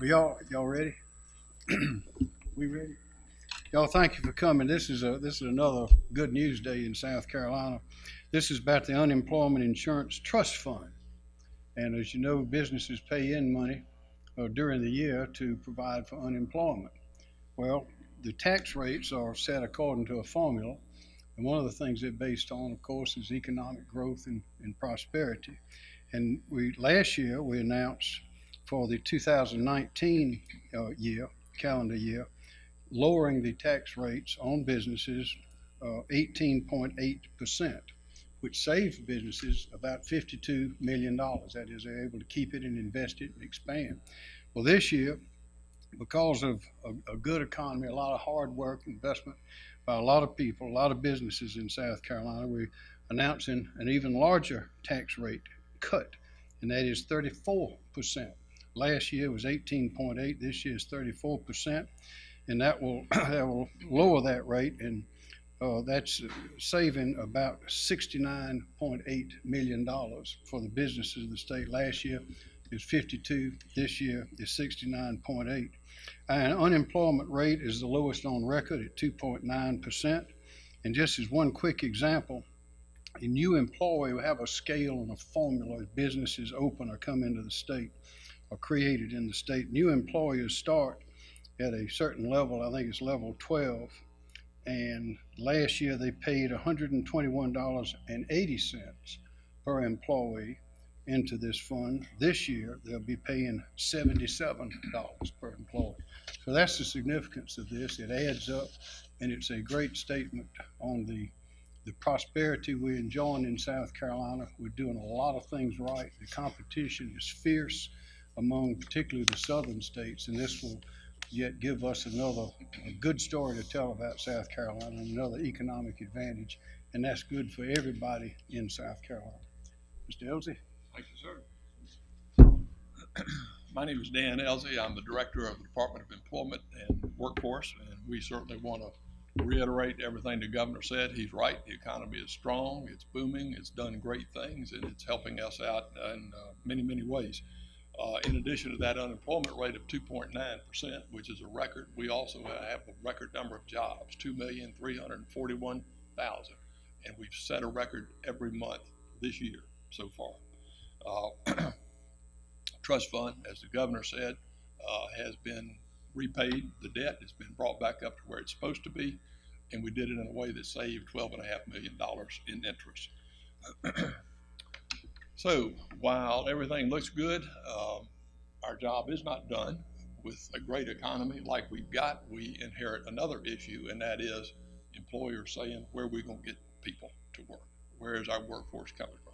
Are y'all, y'all ready? We ready? Y'all, thank you for coming. This is a, this is another good news day in South Carolina. This is about the Unemployment Insurance Trust Fund. And as you know, businesses pay in money uh, during the year to provide for unemployment. Well, the tax rates are set according to a formula. And one of the things they're based on, of course, is economic growth and, and prosperity. And we, last year, we announced for the 2019 uh, year, calendar year, lowering the tax rates on businesses uh, 18.8%, which saves businesses about $52 million. That is, they're able to keep it and invest it and expand. Well, this year, because of a, a good economy, a lot of hard work, investment by a lot of people, a lot of businesses in South Carolina, we're announcing an even larger tax rate cut, and that is 34%. Last year was 18.8, this year is 34%, and that will, that will lower that rate, and uh, that's saving about $69.8 million for the businesses of the state. Last year is 52, this year is 69.8. And unemployment rate is the lowest on record at 2.9%. And just as one quick example, a new employee will have a scale and a formula as businesses open or come into the state or created in the state. New employers start at a certain level, I think it's level 12. And last year they paid $121.80 per employee into this fund. This year they'll be paying $77 per employee. So that's the significance of this. It adds up and it's a great statement on the the prosperity we're enjoying in South Carolina. We're doing a lot of things right. The competition is fierce among particularly the southern states, and this will yet give us another good story to tell about South Carolina, another economic advantage, and that's good for everybody in South Carolina. Mr. Ellzey? Thank you, sir. My name is Dan Ellzey. I'm the Director of the Department of Employment and Workforce, and we certainly want to reiterate everything the governor said. He's right. The economy is strong, it's booming, it's done great things, and it's helping us out in uh, many, many ways. Uh, in addition to that unemployment rate of 2.9%, which is a record, we also have a record number of jobs 2,341,000. And we've set a record every month this year so far. Uh, trust fund, as the governor said, uh, has been repaid. The debt has been brought back up to where it's supposed to be, and we did it in a way that saved $12.5 million in interest. so while everything looks good, um, our job is not done. With a great economy like we've got, we inherit another issue, and that is employers saying, where are we going to get people to work? Where is our workforce coming from?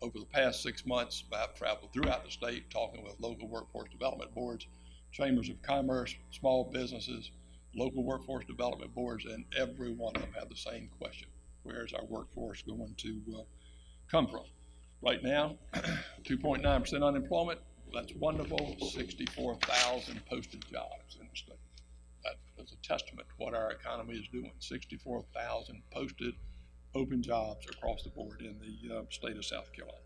Over the past six months, I've traveled throughout the state talking with local workforce development boards, chambers of commerce, small businesses, local workforce development boards, and every one of them have the same question. Where is our workforce going to uh, come from? Right now, 2.9% unemployment, that's wonderful, 64,000 posted jobs in the state. That is a testament to what our economy is doing, 64,000 posted open jobs across the board in the uh, state of South Carolina.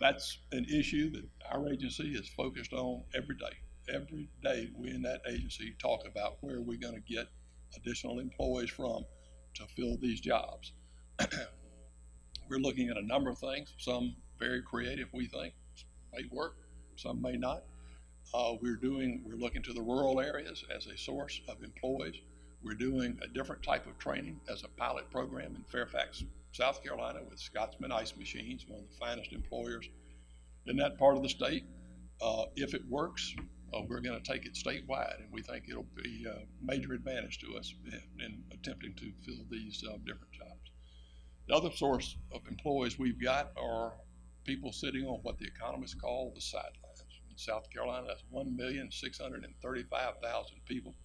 That's an issue that our agency is focused on every day every day we in that agency talk about where we're going to get additional employees from to fill these jobs. we're looking at a number of things, some very creative, we think, may work, some may not. Uh, we're doing, we're looking to the rural areas as a source of employees. We're doing a different type of training as a pilot program in Fairfax, South Carolina with Scotsman Ice Machines, one of the finest employers in that part of the state. Uh, if it works, uh, we're going to take it statewide, and we think it'll be a major advantage to us in, in attempting to fill these uh, different jobs. The other source of employees we've got are people sitting on what the economists call the sidelines. In South Carolina, that's 1,635,000 people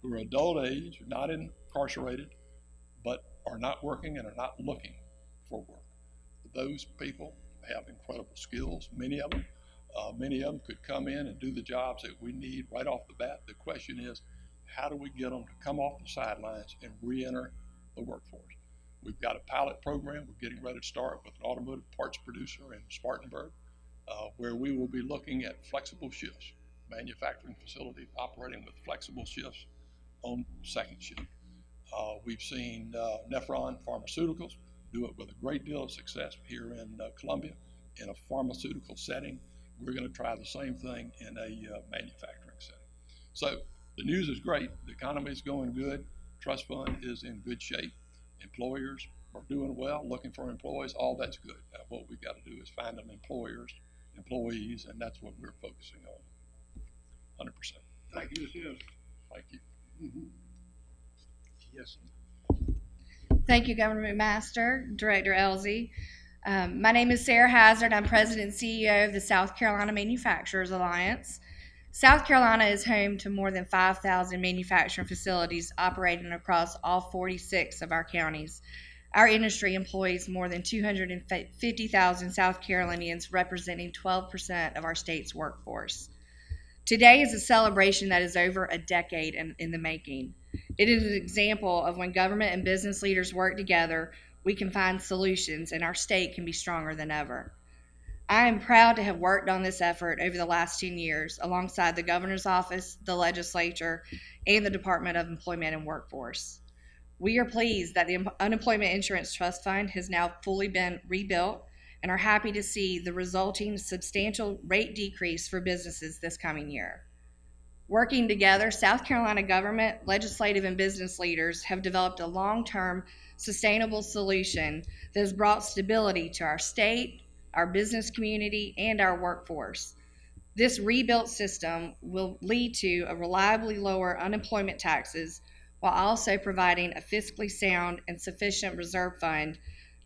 who are adult age, not incarcerated, but are not working and are not looking for work. Those people have incredible skills, many of them uh, many of them could come in and do the jobs that we need right off the bat. The question is, how do we get them to come off the sidelines and re-enter the workforce? We've got a pilot program. We're getting ready to start with an automotive parts producer in Spartanburg, uh, where we will be looking at flexible shifts, manufacturing facility operating with flexible shifts on second shift. Uh, we've seen uh, Nephron Pharmaceuticals do it with a great deal of success here in uh, Columbia in a pharmaceutical setting. We're going to try the same thing in a uh, manufacturing setting. So the news is great. The economy is going good. Trust fund is in good shape. Employers are doing well, looking for employees. All that's good. Now, what we've got to do is find them employers, employees, and that's what we're focusing on. 100%. Thank you, yes. Thank you. Yes. Thank you, Governor McMaster, Director Ellzey. Um, my name is Sarah Hazard. I'm President and CEO of the South Carolina Manufacturers Alliance. South Carolina is home to more than 5,000 manufacturing facilities operating across all 46 of our counties. Our industry employs more than 250,000 South Carolinians, representing 12% of our state's workforce. Today is a celebration that is over a decade in, in the making. It is an example of when government and business leaders work together, we can find solutions and our state can be stronger than ever. I am proud to have worked on this effort over the last 10 years alongside the governor's office, the legislature, and the Department of Employment and Workforce. We are pleased that the Unemployment Insurance Trust Fund has now fully been rebuilt and are happy to see the resulting substantial rate decrease for businesses this coming year. Working together, South Carolina government, legislative, and business leaders have developed a long term sustainable solution that has brought stability to our state, our business community, and our workforce. This rebuilt system will lead to a reliably lower unemployment taxes while also providing a fiscally sound and sufficient reserve fund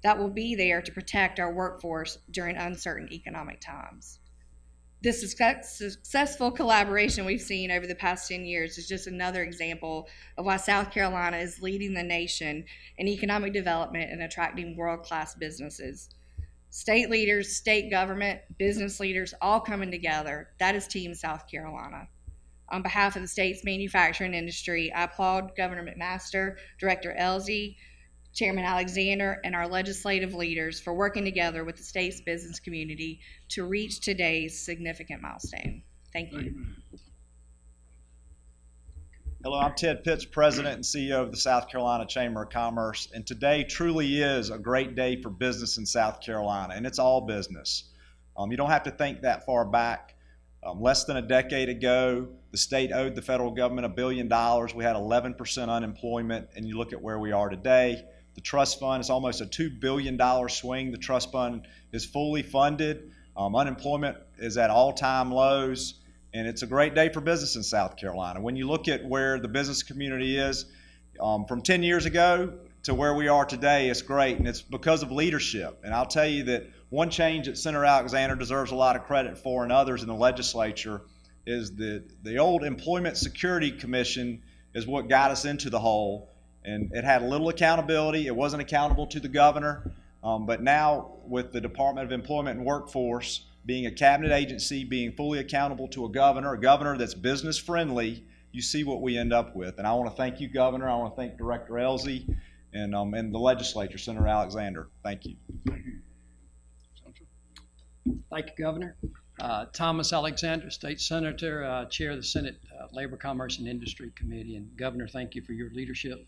that will be there to protect our workforce during uncertain economic times. This successful collaboration we've seen over the past 10 years is just another example of why South Carolina is leading the nation in economic development and attracting world class businesses. State leaders, state government, business leaders all coming together. That is Team South Carolina. On behalf of the state's manufacturing industry, I applaud Governor McMaster, Director Ellzey, Chairman Alexander, and our legislative leaders for working together with the state's business community to reach today's significant milestone. Thank you. Hello, I'm Ted Pitts, President and CEO of the South Carolina Chamber of Commerce, and today truly is a great day for business in South Carolina, and it's all business. Um, you don't have to think that far back. Um, less than a decade ago, the state owed the federal government a billion dollars. We had 11% unemployment, and you look at where we are today. The trust fund is almost a $2 billion swing. The trust fund is fully funded. Um, unemployment is at all time lows and it's a great day for business in South Carolina. When you look at where the business community is um, from 10 years ago to where we are today, it's great, and it's because of leadership. And I'll tell you that one change that Senator Alexander deserves a lot of credit for, and others in the legislature, is that the old Employment Security Commission is what got us into the hole, and it had little accountability. It wasn't accountable to the governor, um, but now with the Department of Employment and Workforce being a cabinet agency, being fully accountable to a governor, a governor that's business friendly, you see what we end up with. And I want to thank you, Governor. I want to thank Director Ellzey and, um, and the legislature, Senator Alexander. Thank you. Thank you, Governor. Uh, Thomas Alexander, State Senator, uh, Chair of the Senate uh, Labor, Commerce, and Industry Committee. And Governor, thank you for your leadership.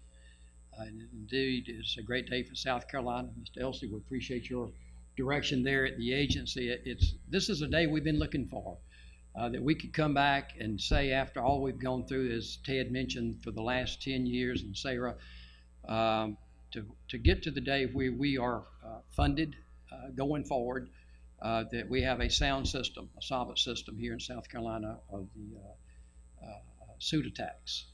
Uh, and indeed, it's a great day for South Carolina. Mr. Ellzey, we appreciate your direction there at the agency. It- It's this is a day we've been looking for. Uh, that we could come back and say, after all we've gone through, as Ted mentioned, for the last 10 years, and Sarah, um, to, to get to the day where we are uh, funded uh, going forward, uh, that we have a sound system, a solid system here in South Carolina of the uh, uh, SUTA tax.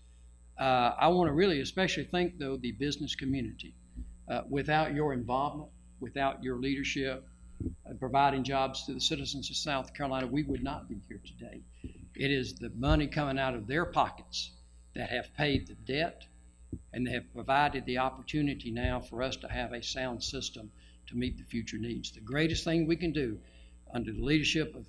Uh, I want to really especially thank, though, the business community. Without your involvement, without your leadership, and providing jobs to the citizens of South Carolina, we would not be here today. It is the money coming out of their pockets that have paid the debt and they have provided the opportunity now for us to have a sound system to meet the future needs. The greatest thing we can do under the leadership of,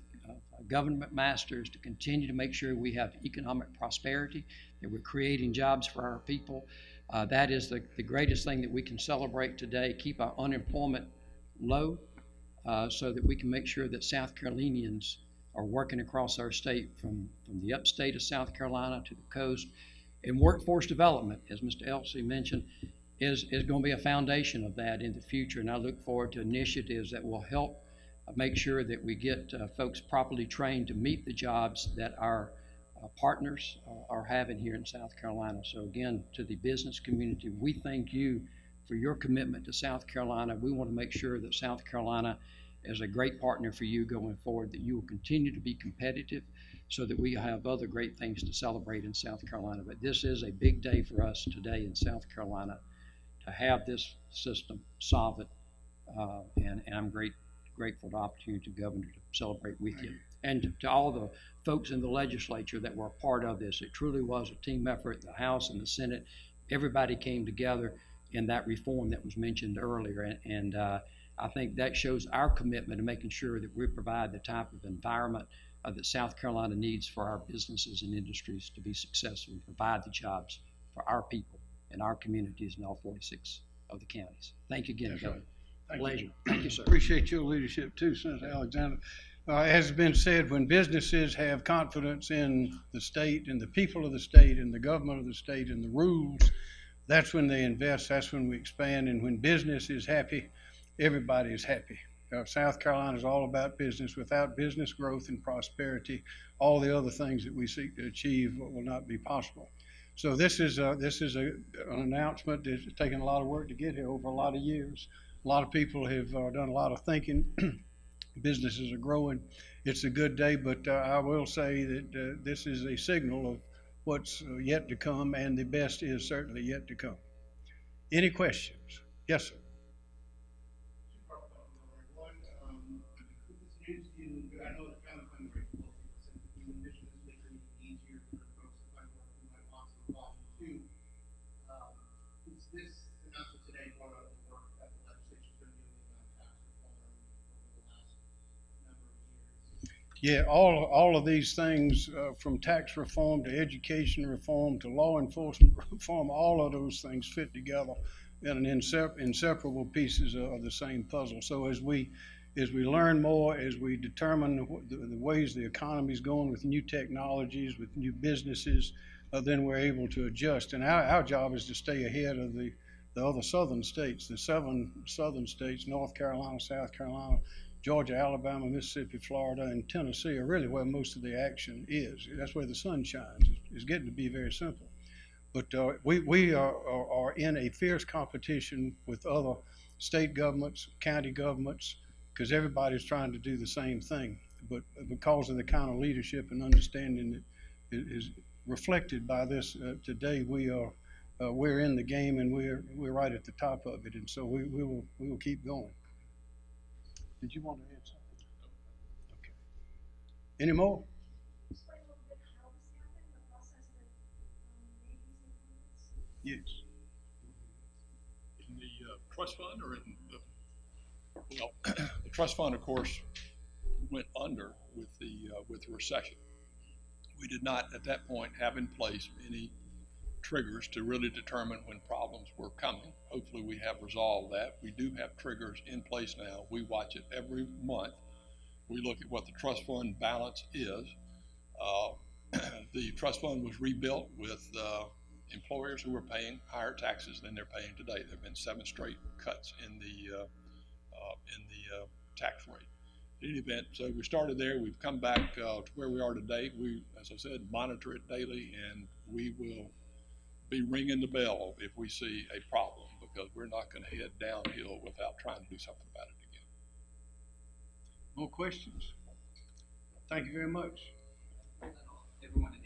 Governor McMaster to continue to make sure we have economic prosperity, that we're creating jobs for our people. Uh, that is the, the greatest thing that we can celebrate today, keep our unemployment low uh, so that we can make sure that South Carolinians are working across our state from, from the upstate of South Carolina to the coast. And workforce development, as Mr. Ellzey mentioned, is, is going to be a foundation of that in the future. And I look forward to initiatives that will help make sure that we get uh, folks properly trained to meet the jobs that our uh, partners uh, are having here in South Carolina. So again, to the business community, we thank you for your commitment to South Carolina. We want to make sure that South Carolina is a great partner for you going forward, that you will continue to be competitive so that we have other great things to celebrate in South Carolina. But this is a big day for us today in South Carolina to have this system solvent. Uh, and, and I'm great, grateful to the opportunity, Governor, to celebrate with you. And to, to all the folks in the legislature that were a part of this. It truly was a team effort, the House and the Senate. Everybody came together in that reform that was mentioned earlier. And, and uh, I think that shows our commitment to making sure that we provide the type of environment uh, that South Carolina needs for our businesses and industries to be successful and provide the jobs for our people and our communities in all 46 of the counties. Thank you again. Governor. Thank you. Pleasure. Thank you, sir. Appreciate your leadership too, Senator Alexander. Uh, as has been said, when businesses have confidence in the state and the people of the state and the government of the state and the rules, that's when they invest, that's when we expand, and when business is happy, everybody is happy. Uh, South Carolina is all about business. Without business growth and prosperity, all the other things that we seek to achieve will not be possible. So this is, a- this is a, an announcement that's taken a lot of work to get here over a lot of years. A lot of people have uh, done a lot of thinking. Businesses are growing. It's a good day, but uh, I will say that uh, this is a signal of what's yet to come, and the best is certainly yet to come. Any questions? Yes, sir. One, um, with this news deal, I know it's kind of fundraising, but the mission is making it easier for folks to find work who might want some volume two. Um, is this announcement today part of the work that the legislature's been doing on tax reform over the last number of years? Yeah, all, all of these things, uh, from tax reform to education reform to law enforcement reform, all of those things fit together in an insep- inseparable pieces of, the same puzzle. So as we, as we learn more, as we determine the, the ways the economy's going with new technologies, with new businesses, uh, then we're able to adjust. And our, our job is to stay ahead of the, the other southern states, the seven southern states, North Carolina, South Carolina, Georgia, Alabama, Mississippi, Florida, and Tennessee are really where most of the action is. That's where the sun shines. It's, getting to be very simple. But uh, we, we are, are, in a fierce competition with other state governments, county governments, because everybody's trying to do the same thing. But because of the kind of leadership and understanding that is reflected by this uh, today, we are uh, we're in the game and we're we're right at the top of it, and so we, we will we will keep going. Did you want to add something? Okay. Any more? Yes. In the uh, trust fund or in the, well, the trust fund, of course, went under with the, uh, with the recession. We did not at that point have in place any triggers to really determine when problems were coming. Hopefully, we have resolved that. We do have triggers in place now. We watch it every month. We look at what the trust fund balance is. Uh, The trust fund was rebuilt with uh, employers who were paying higher taxes than they're paying today. There've been seven straight cuts in the, uh, uh, in the uh, tax rate. In any event, so we started there, we've come back uh, to where we are today. We, as I said, monitor it daily, and we will be ringing the bell if we see a problem, because we're not gonna head downhill without trying to do something about it again. More questions? Thank you very much. everyone is